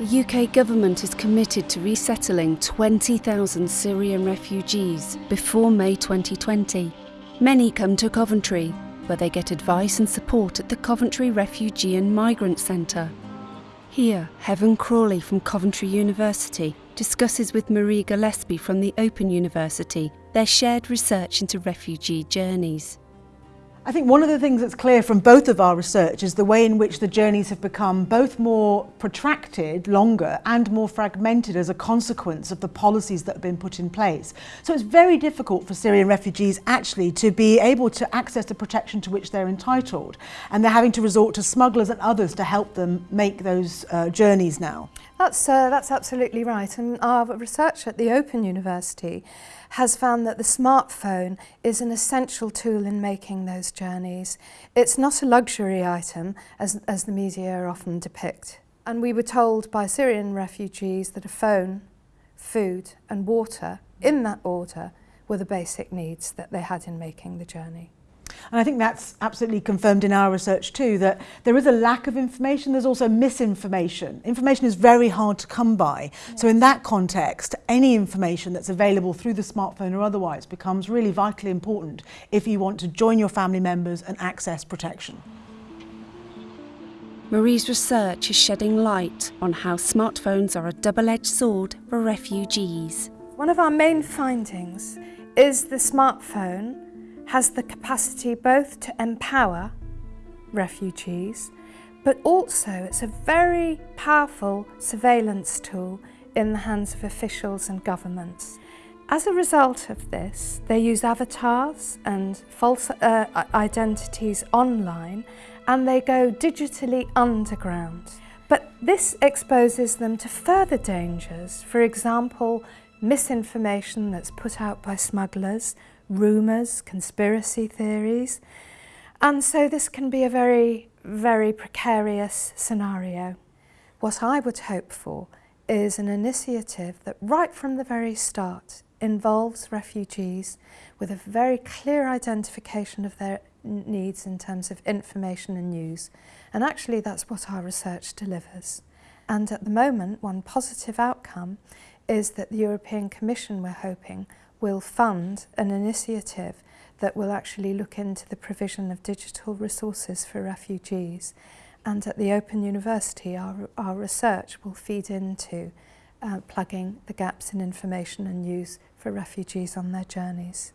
The UK government is committed to resettling 20,000 Syrian refugees before May 2020. Many come to Coventry, where they get advice and support at the Coventry Refugee and Migrant Centre. Here, Heaven Crawley from Coventry University discusses with Marie Gillespie from the Open University their shared research into refugee journeys. I think one of the things that's clear from both of our research is the way in which the journeys have become both more protracted, longer, and more fragmented as a consequence of the policies that have been put in place. So it's very difficult for Syrian refugees actually to be able to access the protection to which they're entitled. And they're having to resort to smugglers and others to help them make those uh, journeys now. That's, uh, that's absolutely right. And our research at the Open University has found that the smartphone is an essential tool in making those journeys. It's not a luxury item, as, as the media often depict. And we were told by Syrian refugees that a phone, food and water, in that order, were the basic needs that they had in making the journey. And I think that's absolutely confirmed in our research too, that there is a lack of information, there's also misinformation. Information is very hard to come by. Yes. So in that context, any information that's available through the smartphone or otherwise becomes really vitally important if you want to join your family members and access protection. Marie's research is shedding light on how smartphones are a double-edged sword for refugees. One of our main findings is the smartphone has the capacity both to empower refugees, but also it's a very powerful surveillance tool in the hands of officials and governments. As a result of this, they use avatars and false uh, identities online and they go digitally underground. But this exposes them to further dangers, for example, misinformation that's put out by smugglers, rumours, conspiracy theories. And so this can be a very, very precarious scenario. What I would hope for is an initiative that right from the very start involves refugees with a very clear identification of their needs in terms of information and news. And actually that's what our research delivers. And at the moment, one positive outcome is that the European Commission, we're hoping, will fund an initiative that will actually look into the provision of digital resources for refugees. And at the Open University, our, our research will feed into uh, plugging the gaps in information and news for refugees on their journeys.